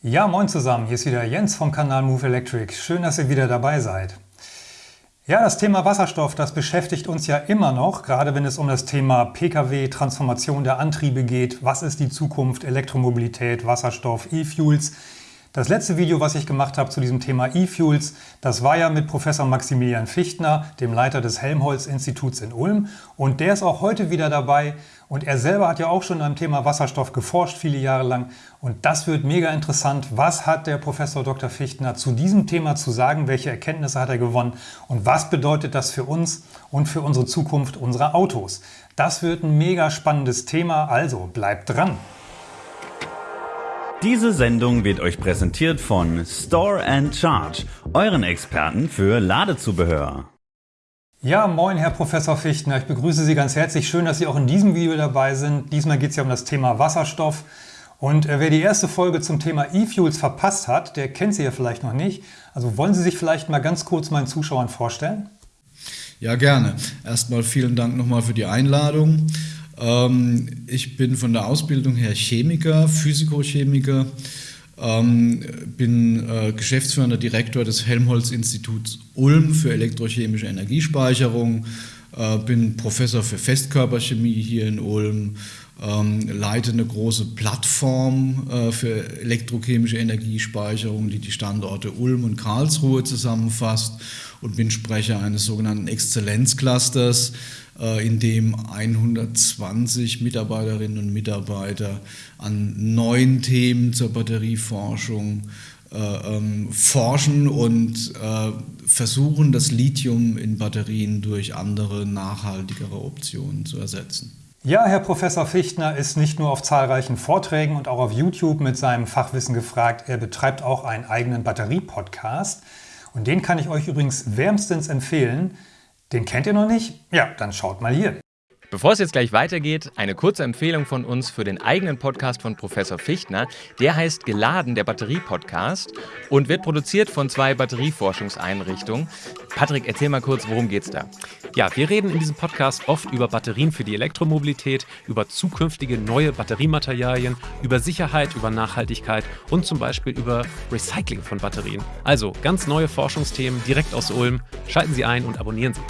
Ja, moin zusammen, hier ist wieder Jens vom Kanal Move Electric. Schön, dass ihr wieder dabei seid. Ja, das Thema Wasserstoff, das beschäftigt uns ja immer noch, gerade wenn es um das Thema Pkw, Transformation der Antriebe geht. Was ist die Zukunft, Elektromobilität, Wasserstoff, E-Fuels? Das letzte Video, was ich gemacht habe zu diesem Thema E-Fuels, das war ja mit Professor Maximilian Fichtner, dem Leiter des Helmholtz-Instituts in Ulm. Und der ist auch heute wieder dabei. Und er selber hat ja auch schon am Thema Wasserstoff geforscht, viele Jahre lang. Und das wird mega interessant. Was hat der Professor Dr. Fichtner zu diesem Thema zu sagen? Welche Erkenntnisse hat er gewonnen? Und was bedeutet das für uns und für unsere Zukunft unserer Autos? Das wird ein mega spannendes Thema. Also bleibt dran! Diese Sendung wird euch präsentiert von Store and Charge, euren Experten für Ladezubehör. Ja, moin Herr Professor Fichtner, ich begrüße Sie ganz herzlich. Schön, dass Sie auch in diesem Video dabei sind. Diesmal geht es ja um das Thema Wasserstoff. Und äh, wer die erste Folge zum Thema E-Fuels verpasst hat, der kennt sie ja vielleicht noch nicht. Also wollen Sie sich vielleicht mal ganz kurz meinen Zuschauern vorstellen? Ja, gerne. Erstmal vielen Dank nochmal für die Einladung. Ähm, ich bin von der Ausbildung her Chemiker, Physikochemiker, ähm, bin äh, geschäftsführender Direktor des Helmholtz-Instituts Ulm für elektrochemische Energiespeicherung, äh, bin Professor für Festkörperchemie hier in Ulm, ähm, leite eine große Plattform äh, für elektrochemische Energiespeicherung, die die Standorte Ulm und Karlsruhe zusammenfasst und bin Sprecher eines sogenannten Exzellenzclusters, äh, in dem 120 Mitarbeiterinnen und Mitarbeiter an neuen Themen zur Batterieforschung äh, ähm, forschen und äh, versuchen, das Lithium in Batterien durch andere, nachhaltigere Optionen zu ersetzen. Ja, Herr Professor Fichtner ist nicht nur auf zahlreichen Vorträgen und auch auf YouTube mit seinem Fachwissen gefragt, er betreibt auch einen eigenen Batterie-Podcast. Und den kann ich euch übrigens wärmstens empfehlen. Den kennt ihr noch nicht? Ja, dann schaut mal hier. Bevor es jetzt gleich weitergeht, eine kurze Empfehlung von uns für den eigenen Podcast von Professor Fichtner. Der heißt Geladen, der Batterie-Podcast und wird produziert von zwei Batterieforschungseinrichtungen. Patrick, erzähl mal kurz, worum geht's da? Ja, wir reden in diesem Podcast oft über Batterien für die Elektromobilität, über zukünftige neue Batteriematerialien, über Sicherheit, über Nachhaltigkeit und zum Beispiel über Recycling von Batterien. Also ganz neue Forschungsthemen direkt aus Ulm. Schalten Sie ein und abonnieren Sie.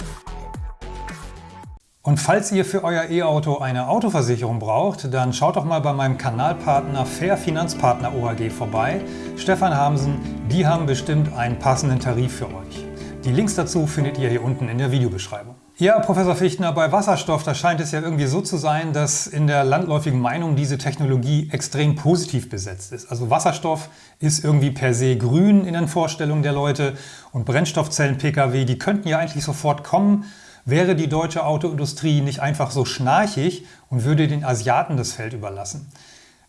Und falls ihr für euer E-Auto eine Autoversicherung braucht, dann schaut doch mal bei meinem Kanalpartner Fair Finanzpartner OAG vorbei. Stefan Hamsen, die haben bestimmt einen passenden Tarif für euch. Die Links dazu findet ihr hier unten in der Videobeschreibung. Ja, Professor Fichtner, bei Wasserstoff, da scheint es ja irgendwie so zu sein, dass in der landläufigen Meinung diese Technologie extrem positiv besetzt ist. Also Wasserstoff ist irgendwie per se grün in den Vorstellungen der Leute und Brennstoffzellen-Pkw, die könnten ja eigentlich sofort kommen, wäre die deutsche Autoindustrie nicht einfach so schnarchig und würde den Asiaten das Feld überlassen.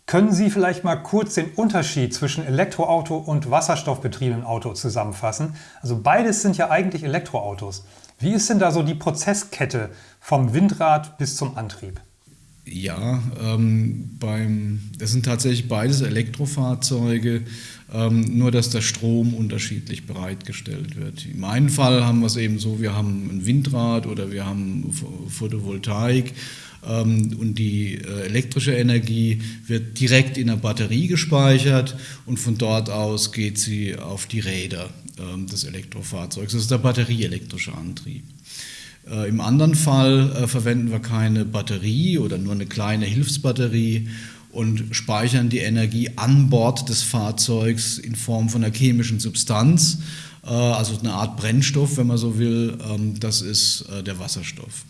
Können Sie vielleicht mal kurz den Unterschied zwischen Elektroauto und wasserstoffbetriebenen Auto zusammenfassen? Also beides sind ja eigentlich Elektroautos. Wie ist denn da so die Prozesskette vom Windrad bis zum Antrieb? Ja, ähm, beim, das sind tatsächlich beides Elektrofahrzeuge, ähm, nur dass der Strom unterschiedlich bereitgestellt wird. Im einen Fall haben wir es eben so, wir haben ein Windrad oder wir haben Photovoltaik ähm, und die äh, elektrische Energie wird direkt in der Batterie gespeichert und von dort aus geht sie auf die Räder ähm, des Elektrofahrzeugs. Das ist der batterieelektrische Antrieb. Äh, Im anderen Fall äh, verwenden wir keine Batterie oder nur eine kleine Hilfsbatterie und speichern die Energie an Bord des Fahrzeugs in Form von einer chemischen Substanz, also eine Art Brennstoff, wenn man so will. Ähm, das ist der Wasserstoff.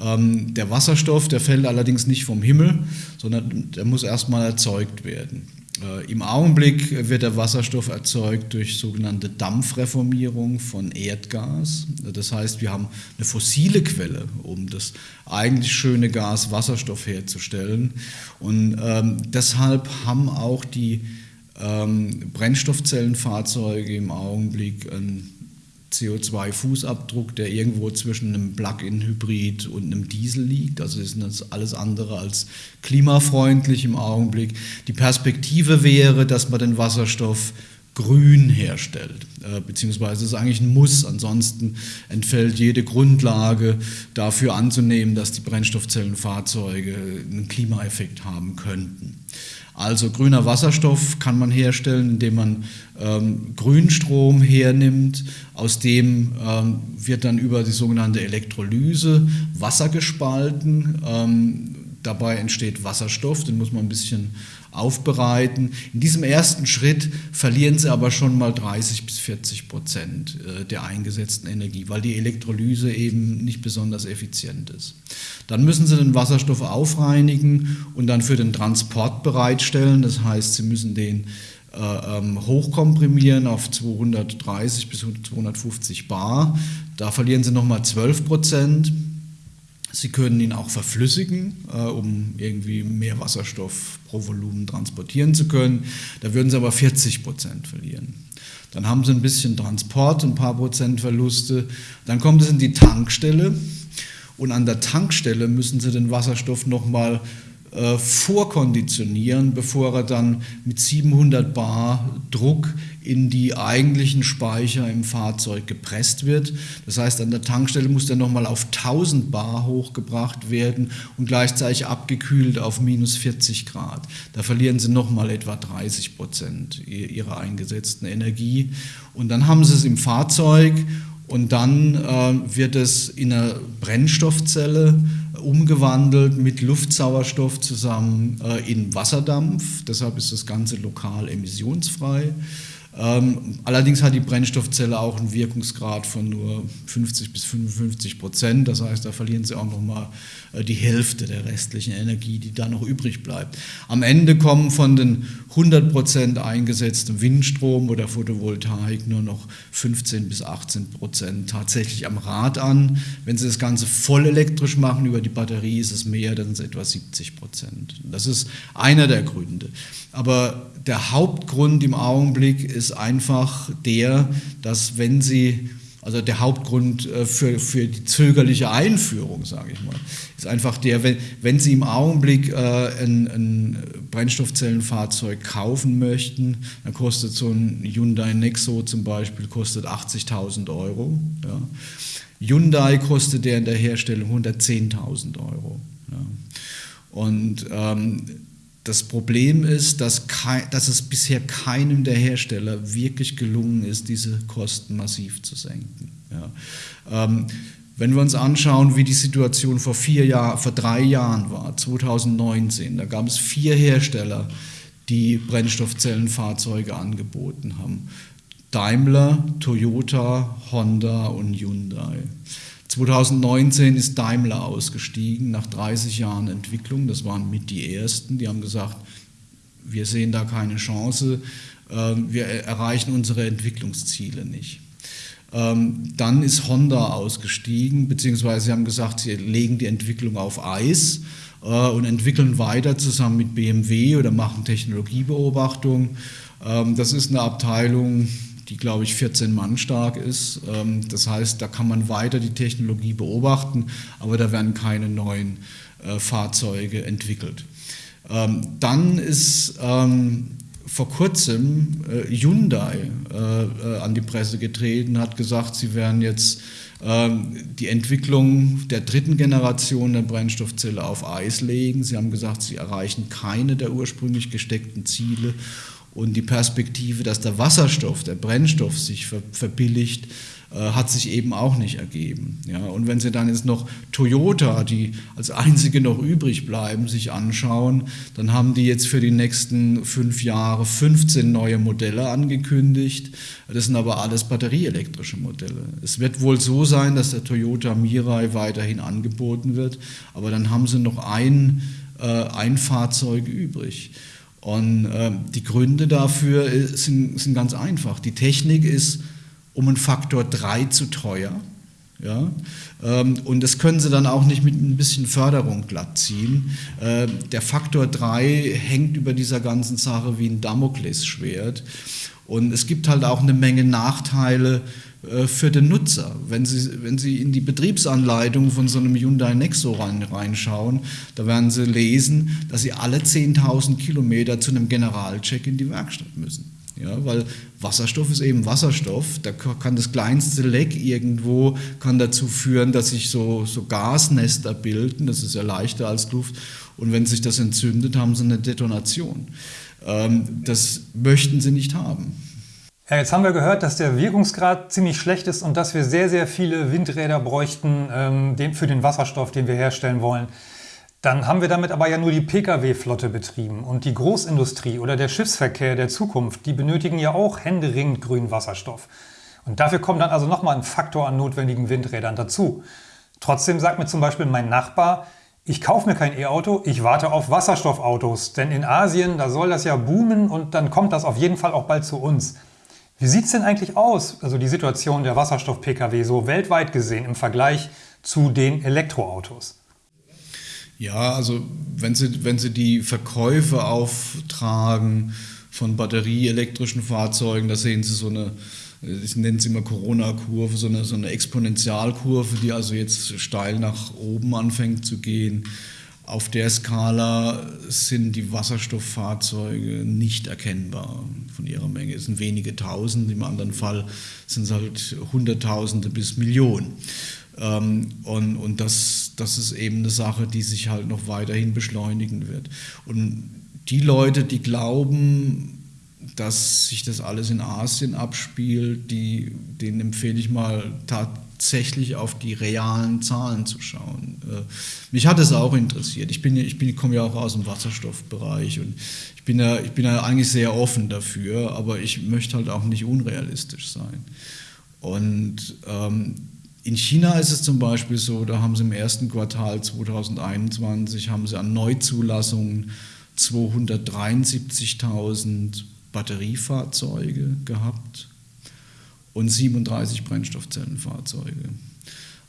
Ähm, der Wasserstoff, der fällt allerdings nicht vom Himmel, sondern der muss erstmal erzeugt werden. Äh, Im Augenblick wird der Wasserstoff erzeugt durch sogenannte Dampfreformierung von Erdgas. Das heißt, wir haben eine fossile Quelle, um das eigentlich schöne Gas Wasserstoff herzustellen. Und ähm, deshalb haben auch die ähm, Brennstoffzellenfahrzeuge im Augenblick ein CO2-Fußabdruck, der irgendwo zwischen einem Plug-in-Hybrid und einem Diesel liegt. Also ist das alles andere als klimafreundlich im Augenblick. Die Perspektive wäre, dass man den Wasserstoff grün herstellt, äh, beziehungsweise ist eigentlich ein Muss, ansonsten entfällt jede Grundlage dafür anzunehmen, dass die Brennstoffzellenfahrzeuge einen Klimaeffekt haben könnten. Also grüner Wasserstoff kann man herstellen, indem man ähm, Grünstrom hernimmt, aus dem ähm, wird dann über die sogenannte Elektrolyse Wasser gespalten. Ähm, dabei entsteht Wasserstoff, den muss man ein bisschen aufbereiten. In diesem ersten Schritt verlieren sie aber schon mal 30 bis 40 Prozent äh, der eingesetzten Energie, weil die Elektrolyse eben nicht besonders effizient ist. Dann müssen sie den Wasserstoff aufreinigen und dann für den Transport bereitstellen. Das heißt, sie müssen den äh, ähm, hochkomprimieren auf 230 bis 250 Bar. Da verlieren sie nochmal 12 Prozent. Sie können ihn auch verflüssigen, äh, um irgendwie mehr Wasserstoff pro Volumen transportieren zu können. Da würden Sie aber 40 Prozent verlieren. Dann haben Sie ein bisschen Transport, ein paar Prozent Verluste. Dann kommt es in die Tankstelle und an der Tankstelle müssen Sie den Wasserstoff nochmal äh, vorkonditionieren, bevor er dann mit 700 Bar Druck in die eigentlichen Speicher im Fahrzeug gepresst wird. Das heißt, an der Tankstelle muss der nochmal auf 1000 Bar hochgebracht werden und gleichzeitig abgekühlt auf minus 40 Grad. Da verlieren sie nochmal etwa 30 Prozent ihrer eingesetzten Energie. Und dann haben sie es im Fahrzeug und dann äh, wird es in einer Brennstoffzelle umgewandelt mit Luftsauerstoff zusammen äh, in Wasserdampf. Deshalb ist das Ganze lokal emissionsfrei. Ähm, allerdings hat die Brennstoffzelle auch einen Wirkungsgrad von nur 50 bis 55 Prozent. Das heißt, da verlieren sie auch noch mal äh, die Hälfte der restlichen Energie, die da noch übrig bleibt. Am Ende kommen von den 100 Prozent eingesetzten Windstrom oder Photovoltaik nur noch 15 bis 18 Prozent tatsächlich am Rad an. Wenn Sie das Ganze voll elektrisch machen über die Batterie, ist es mehr, dann sind es etwa 70 Prozent. Das ist einer der Gründe. Aber der Hauptgrund im Augenblick ist einfach der, dass wenn Sie also der Hauptgrund äh, für, für die zögerliche Einführung, sage ich mal, ist einfach der, wenn, wenn Sie im Augenblick äh, ein, ein Brennstoffzellenfahrzeug kaufen möchten, dann kostet so ein Hyundai Nexo zum Beispiel kostet 80.000 Euro. Ja. Hyundai kostet der in der Herstellung 110.000 Euro. Ja. Und ähm, das Problem ist, dass, kein, dass, es bisher keinem der Hersteller wirklich gelungen ist, diese Kosten massiv zu senken. Ja. Ähm, wenn wir uns anschauen, wie die Situation vor, vier Jahr, vor drei Jahren war, 2019, da gab es vier Hersteller, die Brennstoffzellenfahrzeuge angeboten haben. Daimler, Toyota, Honda und Hyundai. 2019 ist Daimler ausgestiegen nach 30 Jahren Entwicklung. Das waren mit die ersten. Die haben gesagt, wir sehen da keine Chance, ähm, wir erreichen unsere Entwicklungsziele nicht. Ähm, dann ist Honda ausgestiegen, beziehungsweise sie haben gesagt, sie legen die Entwicklung auf Eis äh, und entwickeln weiter zusammen mit BMW oder machen Technologiebeobachtung. Ähm, das ist eine Abteilung, die, glaube ich, 14 Mann stark ist. Ähm, das heißt, da kann man weiter die Technologie beobachten, aber da werden keine neuen äh, Fahrzeuge entwickelt. Ähm, dann ist ähm, vor kurzem äh, Hyundai äh, an die Presse getreten, hat gesagt, sie werden jetzt die Entwicklung der dritten Generation der Brennstoffzelle auf Eis legen. Sie haben gesagt, sie erreichen keine der ursprünglich gesteckten Ziele und die Perspektive, dass der Wasserstoff, der Brennstoff sich verbilligt, äh, hat sich eben auch nicht ergeben. Ja, und wenn Sie dann jetzt noch Toyota, die als einzige noch übrig bleiben, sich anschauen, dann haben die jetzt für die nächsten fünf Jahre 15 neue Modelle angekündigt. Das sind aber alles batterieelektrische Modelle. Es wird wohl so sein, dass der Toyota Mirai weiterhin angeboten wird, aber dann haben Sie noch ein, äh, ein Fahrzeug übrig. Und äh, die Gründe dafür sind, sind, ganz einfach. Die Technik ist um einen Faktor 3 zu teuer. Ja? Ähm, und das können sie dann auch nicht mit ein bisschen Förderung glatt ziehen. Äh, der Faktor 3 hängt über dieser ganzen Sache wie ein Damoklesschwert. Und es gibt halt auch eine Menge Nachteile für den Nutzer. Wenn Sie, wenn Sie in die Betriebsanleitung von so einem Hyundai Nexo rein, reinschauen, da werden Sie lesen, dass Sie alle 10.000 Kilometer zu einem Generalcheck in die Werkstatt müssen. Ja, weil Wasserstoff ist eben Wasserstoff. Da kann das kleinste Leck irgendwo kann dazu führen, dass sich so, so Gasnester bilden. Das ist ja leichter als Luft. Und wenn sich das entzündet, haben sie eine Detonation. Ähm, das möchten sie nicht haben. Ja, jetzt haben wir gehört, dass der Wirkungsgrad ziemlich schlecht ist und dass wir sehr, sehr viele Windräder bräuchten ähm, für den Wasserstoff, den wir herstellen wollen. Dann haben wir damit aber ja nur die Pkw-Flotte betrieben. Und die Großindustrie oder der Schiffsverkehr der Zukunft, die benötigen ja auch händeringend grünen Wasserstoff. Und dafür kommt dann also nochmal ein Faktor an notwendigen Windrädern dazu. Trotzdem sagt mir zum Beispiel mein Nachbar, ich kaufe mir kein E-Auto, ich warte auf Wasserstoffautos. Denn in Asien, da soll das ja boomen und dann kommt das auf jeden Fall auch bald zu uns. Wie sieht es denn eigentlich aus, also die Situation der Wasserstoff-Pkw so weltweit gesehen im Vergleich zu den Elektroautos? Ja, also wenn Sie, wenn Sie die Verkäufe auftragen von batterieelektrischen Fahrzeugen, da sehen Sie so eine, ich nenne es immer Corona-Kurve, so eine, so eine Exponentialkurve, die also jetzt steil nach oben anfängt zu gehen. Auf der Skala sind die Wasserstofffahrzeuge nicht erkennbar von ihrer Menge. Es sind wenige Tausend, im anderen Fall sind es halt Hunderttausende bis Millionen. Ähm, und und das, das ist eben eine Sache, die sich halt noch weiterhin beschleunigen wird. Und die Leute, die glauben, dass sich das alles in Asien abspielt, die, denen empfehle ich mal tatsächlich auf die realen Zahlen zu schauen. Äh, mich hat es auch interessiert. Ich, bin, ich, bin, komme ja auch aus dem Wasserstoffbereich und ich bin, ja, ich bin ja eigentlich sehr offen dafür, aber ich möchte halt auch nicht unrealistisch sein. Und ähm, in China ist es zum Beispiel so, da haben sie im ersten Quartal 2021 haben sie an Neuzulassungen 273.000 Batteriefahrzeuge gehabt und 37 Brennstoffzellenfahrzeuge.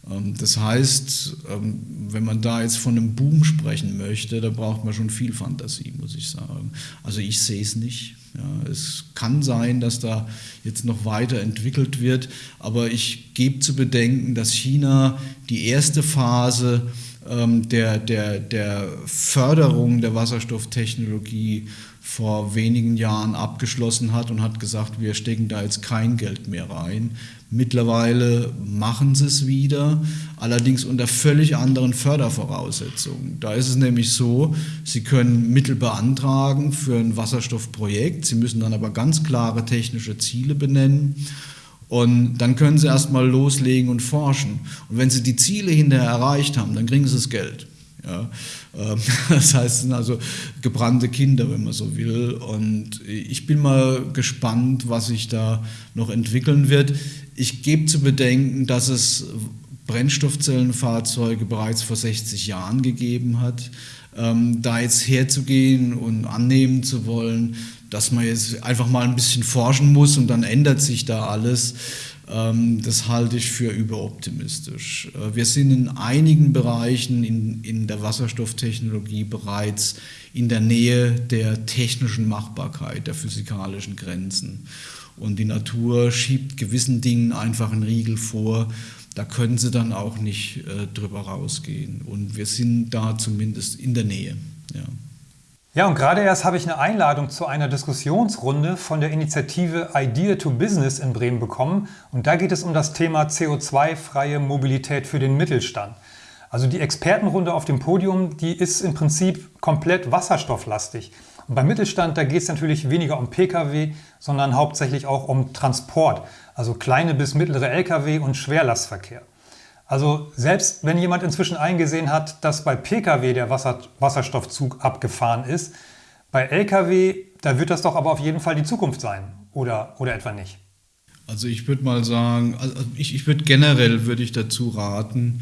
Ähm, das heißt, ähm, wenn man da jetzt von einem Boom sprechen möchte, da braucht man schon viel Fantasie, muss ich sagen. Also ich sehe es nicht. Ja, es kann sein, dass da jetzt noch weiter entwickelt wird, aber ich gebe zu bedenken, dass China die erste Phase ähm, der, der, der Förderung der Wasserstofftechnologie vor wenigen Jahren abgeschlossen hat und hat gesagt, wir stecken da jetzt kein Geld mehr rein. Mittlerweile machen sie es wieder, allerdings unter völlig anderen Fördervoraussetzungen. Da ist es nämlich so, sie können Mittel beantragen für ein Wasserstoffprojekt, sie müssen dann aber ganz klare technische Ziele benennen. Und dann können sie erstmal loslegen und forschen. Und wenn sie die Ziele hinterher erreicht haben, dann kriegen sie das Geld. Ja, ähm, das heißt, es sind also gebrannte Kinder, wenn man so will. Und ich bin mal gespannt, was sich da noch entwickeln wird. Ich gebe zu bedenken, dass es Brennstoffzellenfahrzeuge bereits vor 60 Jahren gegeben hat. Ähm, da jetzt herzugehen und annehmen zu wollen, dass man jetzt einfach mal ein bisschen forschen muss und dann ändert sich da alles, das halte ich für überoptimistisch. Äh, wir sind in einigen Bereichen in, in der Wasserstofftechnologie bereits in der Nähe der technischen Machbarkeit, der physikalischen Grenzen. Und die Natur schiebt gewissen Dingen einfach einen Riegel vor. Da können sie dann auch nicht äh, drüber rausgehen. Und wir sind da zumindest in der Nähe. Ja. Ja, und gerade erst habe ich eine Einladung zu einer Diskussionsrunde von der Initiative Idea to Business in Bremen bekommen. Und da geht es um das Thema CO2-freie Mobilität für den Mittelstand. Also die Expertenrunde auf dem Podium, die ist im Prinzip komplett wasserstofflastig. Und beim Mittelstand, da geht es natürlich weniger um Pkw, sondern hauptsächlich auch um Transport, also kleine bis mittlere Lkw und Schwerlastverkehr. Also selbst wenn jemand inzwischen eingesehen hat, dass bei Pkw der Wasser Wasserstoffzug abgefahren ist, bei Lkw, da wird das doch aber auf jeden Fall die Zukunft sein, oder, oder etwa nicht? Also ich würde mal sagen, also ich, ich würde generell würde ich dazu raten,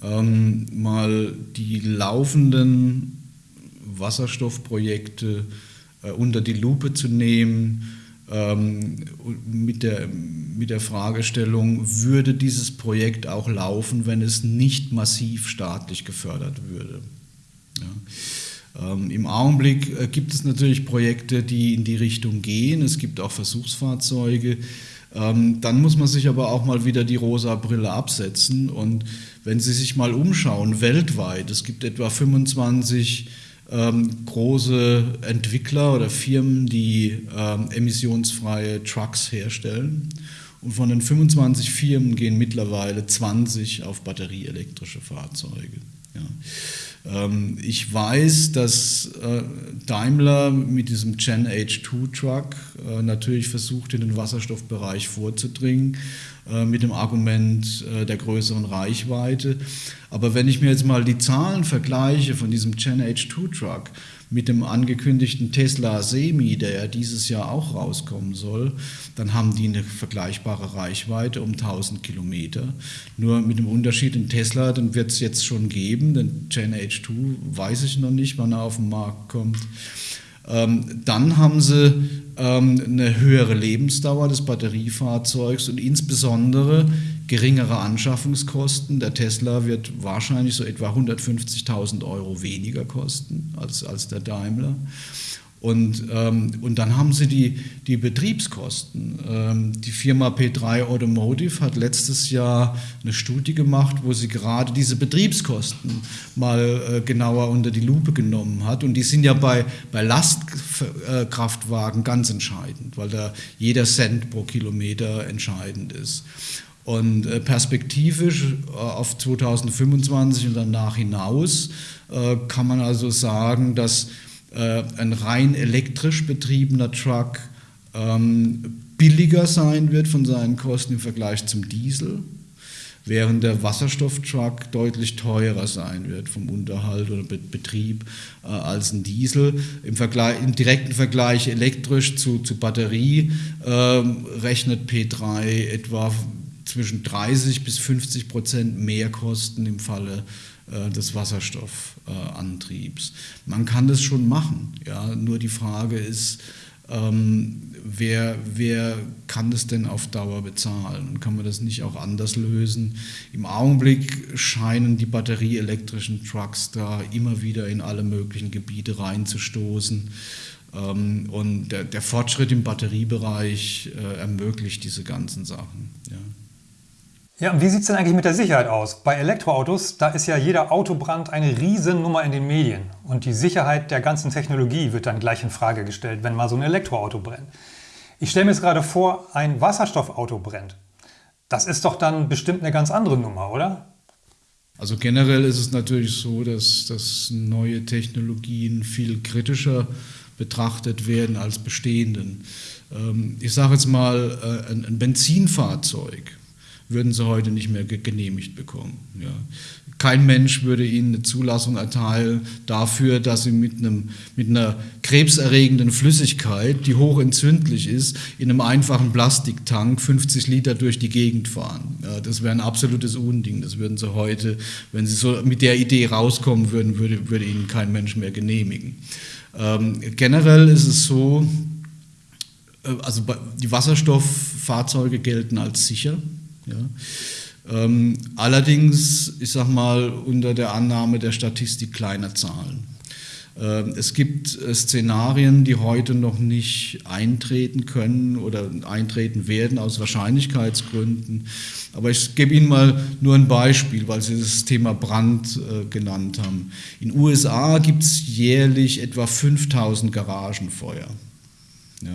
ähm, mal die laufenden Wasserstoffprojekte äh, unter die Lupe zu nehmen ähm, mit, der, mit der Fragestellung, würde dieses Projekt auch laufen, wenn es nicht massiv staatlich gefördert würde. Ja. Ähm, Im Augenblick äh, gibt es natürlich Projekte, die in die Richtung gehen. Es gibt auch Versuchsfahrzeuge. Ähm, dann muss man sich aber auch mal wieder die rosa Brille absetzen. Und wenn Sie sich mal umschauen, weltweit, es gibt etwa 25 ähm, große Entwickler oder Firmen, die ähm, emissionsfreie Trucks herstellen. Und von den 25 Firmen gehen mittlerweile 20 auf batterieelektrische Fahrzeuge. Ja. Ähm, ich weiß, dass äh, Daimler mit diesem Gen H2 Truck äh, natürlich versucht, in den Wasserstoffbereich vorzudringen, äh, mit dem Argument der größeren Reichweite. Aber wenn ich mir jetzt mal die Zahlen vergleiche von diesem Gen H2 Truck, mit dem angekündigten Tesla Semi, der ja dieses Jahr auch rauskommen soll, dann haben die eine vergleichbare Reichweite um 1000 Kilometer. Nur mit dem Unterschied in Tesla, den wird es jetzt schon geben, den Gen H2 weiß ich noch nicht, wann er auf den Markt kommt. Ähm, dann haben sie ähm, eine höhere Lebensdauer des Batteriefahrzeugs und insbesondere geringere Anschaffungskosten. Der Tesla wird wahrscheinlich so etwa 150.000 Euro weniger kosten als, als der Daimler. Und, ähm, und dann haben sie die, die Betriebskosten. Ähm, die Firma P3 Automotive hat letztes Jahr eine Studie gemacht, wo sie gerade diese Betriebskosten mal äh, genauer unter die Lupe genommen hat. Und die sind ja bei, bei Lastkraftwagen ganz entscheidend, weil da jeder Cent pro Kilometer entscheidend ist. Und äh, perspektivisch äh, auf 2025 und danach hinaus äh, kann man also sagen, dass ein rein elektrisch betriebener Truck ähm, billiger sein wird von seinen Kosten im Vergleich zum Diesel, während der Wasserstofftruck deutlich teurer sein wird vom Unterhalt oder Betrieb als ein Diesel. Im, Vergleich, im direkten Vergleich elektrisch zu, zu Batterie ähm, rechnet P3 etwa zwischen 30 bis 50 Prozent mehr kosten im Falle äh, des Wasserstoffantriebs. Man kann das schon machen, ja, nur die Frage ist, ähm, wer, wer kann das denn auf Dauer bezahlen? Und kann man das nicht auch anders lösen? Im Augenblick scheinen die batterieelektrischen Trucks da immer wieder in alle möglichen Gebiete reinzustoßen. Ähm, und der, der Fortschritt im Batteriebereich äh, ermöglicht diese ganzen Sachen. Ja. Ja, und wie sieht es denn eigentlich mit der Sicherheit aus? Bei Elektroautos, da ist ja jeder Autobrand eine Riesennummer in den Medien. Und die Sicherheit der ganzen Technologie wird dann gleich in Frage gestellt, wenn mal so ein Elektroauto brennt. Ich stelle mir jetzt gerade vor, ein Wasserstoffauto brennt. Das ist doch dann bestimmt eine ganz andere Nummer, oder? Also generell ist es natürlich so, dass, dass neue Technologien viel kritischer betrachtet werden als bestehenden. Ähm, ich sage jetzt mal, äh, ein Benzinfahrzeug würden sie heute nicht mehr genehmigt bekommen. Ja. Kein Mensch würde ihnen eine Zulassung erteilen dafür, dass sie mit, einem, mit einer krebserregenden Flüssigkeit, die hochentzündlich ist, in einem einfachen Plastiktank 50 Liter durch die Gegend fahren. Ja, das wäre ein absolutes Unding. Das würden sie heute, wenn sie so mit der Idee rauskommen würden, würde, würde ihnen kein Mensch mehr genehmigen. Ähm, generell ist es so, äh, also die Wasserstofffahrzeuge gelten als sicher. Ja. Ähm, allerdings, ich sage mal, unter der Annahme der Statistik kleiner Zahlen. Ähm, es gibt äh, Szenarien, die heute noch nicht eintreten können oder eintreten werden aus Wahrscheinlichkeitsgründen. Aber ich gebe Ihnen mal nur ein Beispiel, weil Sie das Thema Brand äh, genannt haben. In den USA gibt es jährlich etwa 5000 Garagenfeuer. Ja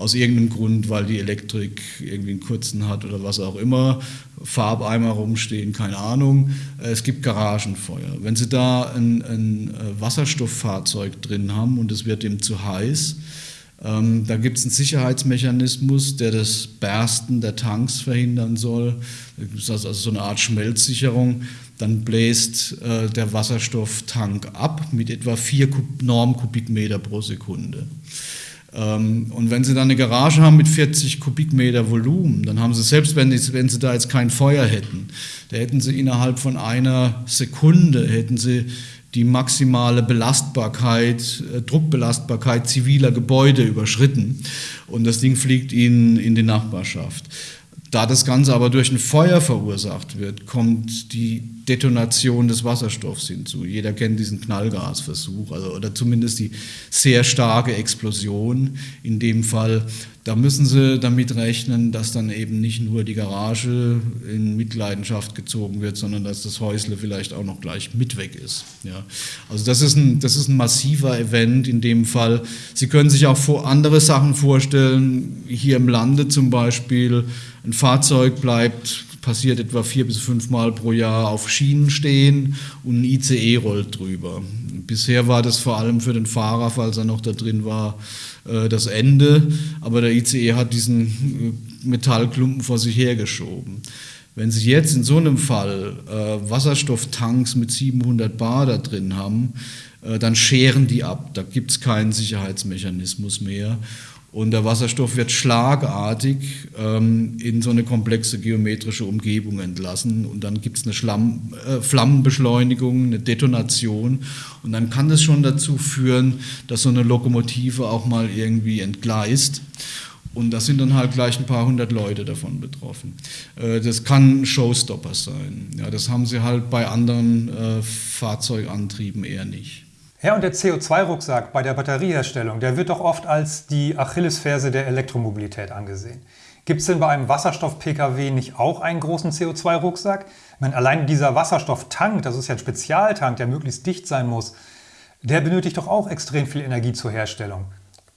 aus irgendeinem Grund, weil die Elektrik irgendwie einen kurzen hat oder was auch immer, Farbeimer rumstehen, keine Ahnung. Äh, es gibt Garagenfeuer. Wenn Sie da ein, ein äh, Wasserstofffahrzeug drin haben und es wird ihm zu heiß, ähm, da gibt es einen Sicherheitsmechanismus, der das Bersten der Tanks verhindern soll. Das ist also so eine Art Schmelzsicherung. Dann bläst äh, der Wasserstofftank ab mit etwa 4 Normkubikmeter pro Sekunde. Ähm, und wenn Sie dann eine Garage haben mit 40 Kubikmeter Volumen, dann haben Sie, selbst wenn, die, wenn Sie da jetzt kein Feuer hätten, da hätten Sie innerhalb von einer Sekunde, hätten Sie die maximale Belastbarkeit, äh, Druckbelastbarkeit ziviler Gebäude überschritten und das Ding fliegt Ihnen in die Nachbarschaft. Da das Ganze aber durch ein Feuer verursacht wird, kommt die Detonation des Wasserstoffs hinzu. Jeder kennt diesen Knallgasversuch, also, oder zumindest die sehr starke Explosion. In dem Fall da müssen Sie damit rechnen, dass dann eben nicht nur die Garage in Mitleidenschaft gezogen wird, sondern dass das Häusle vielleicht auch noch gleich mit weg ist. Ja. Also das ist, ein, das ist ein massiver Event in dem Fall. Sie können sich auch andere Sachen vorstellen, hier im Lande zum Beispiel, ein Fahrzeug bleibt passiert etwa vier bis fünf Mal pro Jahr auf Schienen stehen und ein ICE rollt drüber. Bisher war das vor allem für den Fahrer, falls er noch da drin war, äh, das Ende, aber der ICE hat diesen äh, Metallklumpen vor sich hergeschoben. Wenn Sie jetzt in so einem Fall äh, Wasserstofftanks mit 700 Bar da drin haben, äh, dann scheren die ab. Da gibt es keinen Sicherheitsmechanismus mehr. Und der Wasserstoff wird schlagartig ähm, in so eine komplexe geometrische Umgebung entlassen. Und dann gibt es eine Schlamm, äh, Flammenbeschleunigung, eine Detonation. Und dann kann das schon dazu führen, dass so eine Lokomotive auch mal irgendwie entgleist. Und da sind dann halt gleich ein paar hundert Leute davon betroffen. Äh, das kann Showstopper sein. Ja, das haben sie halt bei anderen äh, Fahrzeugantrieben eher nicht. Ja, und der CO2-Rucksack bei der Batterieherstellung, der wird doch oft als die Achillesferse der Elektromobilität angesehen. Gibt es denn bei einem Wasserstoff-Pkw nicht auch einen großen CO2-Rucksack? Ich meine, allein dieser Wasserstofftank, das ist ja ein Spezialtank, der möglichst dicht sein muss, der benötigt doch auch extrem viel Energie zur Herstellung.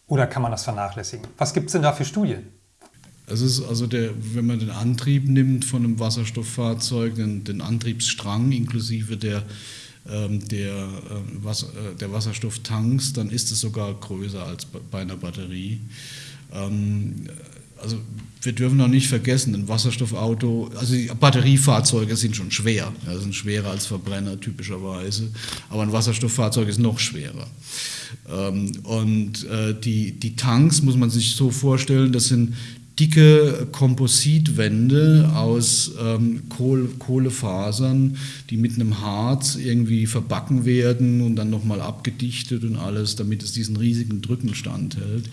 Oder kann man das vernachlässigen? Was gibt es denn da für Studien? Es ist also der, wenn man den Antrieb nimmt von einem Wasserstofffahrzeug, den, den Antriebsstrang inklusive der der, äh, Wasser, äh, der Wasserstofftanks, dann ist es sogar größer als bei einer Batterie. Ähm, also wir dürfen noch nicht vergessen, ein Wasserstoffauto, also die Batteriefahrzeuge sind schon schwer, ja, sind schwerer als Verbrenner typischerweise, aber ein Wasserstofffahrzeug ist noch schwerer. Ähm, und äh, die, die Tanks muss man sich so vorstellen, das sind dicke Kompositwände aus ähm, Kohle, Kohlefasern, die mit einem Harz irgendwie verbacken werden und dann nochmal abgedichtet und alles, damit es diesen riesigen Drücken standhält.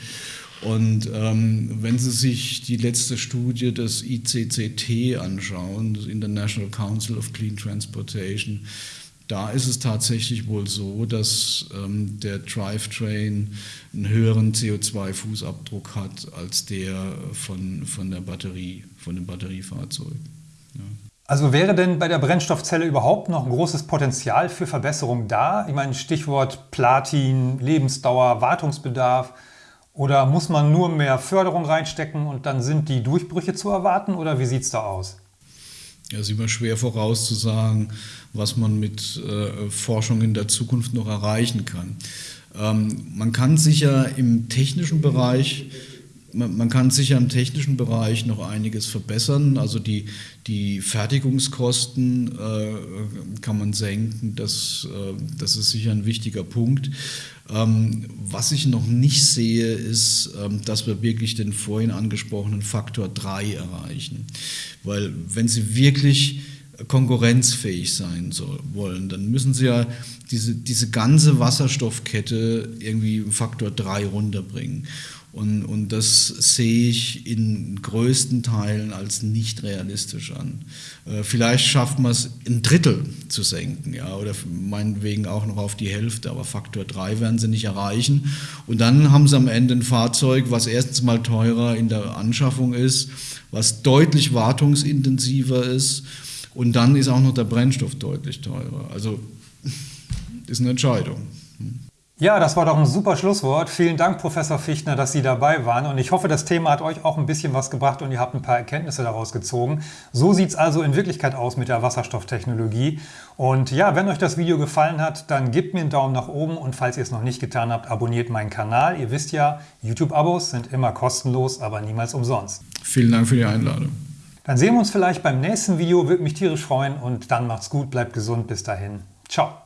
Und ähm, wenn Sie sich die letzte Studie des ICCT anschauen, das International Council of Clean Transportation, da ist es tatsächlich wohl so, dass ähm, der Drivetrain einen höheren CO2-Fußabdruck hat als der von, von der Batterie, von dem Batteriefahrzeug. Ja. Also wäre denn bei der Brennstoffzelle überhaupt noch ein großes Potenzial für Verbesserung da? Ich meine, Stichwort Platin, Lebensdauer, Wartungsbedarf. Oder muss man nur mehr Förderung reinstecken und dann sind die Durchbrüche zu erwarten? Oder wie sieht es da aus? Es ist immer schwer vorauszusagen, was man mit äh, Forschung in der Zukunft noch erreichen kann. Ähm, man kann sicher im technischen Bereich man, man, kann sicher im technischen Bereich noch einiges verbessern. Also die, die Fertigungskosten äh, kann man senken. Das, äh, das ist sicher ein wichtiger Punkt. Ähm, was ich noch nicht sehe, ist, ähm, dass wir wirklich den vorhin angesprochenen Faktor 3 erreichen. Weil wenn Sie wirklich konkurrenzfähig sein soll, wollen, dann müssen Sie ja diese, diese ganze Wasserstoffkette irgendwie Faktor 3 runterbringen. Und, und das sehe ich in größten Teilen als nicht realistisch an. Äh, vielleicht schafft man es, ein Drittel zu senken, ja, oder meinetwegen auch noch auf die Hälfte, aber Faktor 3 werden sie nicht erreichen. Und dann haben sie am Ende ein Fahrzeug, was erstens mal teurer in der Anschaffung ist, was deutlich wartungsintensiver ist und dann ist auch noch der Brennstoff deutlich teurer. Also ist eine Entscheidung. Ja, das war doch ein super Schlusswort. Vielen Dank, Professor Fichtner, dass Sie dabei waren. Und ich hoffe, das Thema hat euch auch ein bisschen was gebracht und ihr habt ein paar Erkenntnisse daraus gezogen. So sieht es also in Wirklichkeit aus mit der Wasserstofftechnologie. Und ja, wenn euch das Video gefallen hat, dann gebt mir einen Daumen nach oben und falls ihr es noch nicht getan habt, abonniert meinen Kanal. Ihr wisst ja, YouTube-Abos sind immer kostenlos, aber niemals umsonst. Vielen Dank für die Einladung. Dann sehen wir uns vielleicht beim nächsten Video, würde mich tierisch freuen und dann macht's gut, bleibt gesund, bis dahin. Ciao.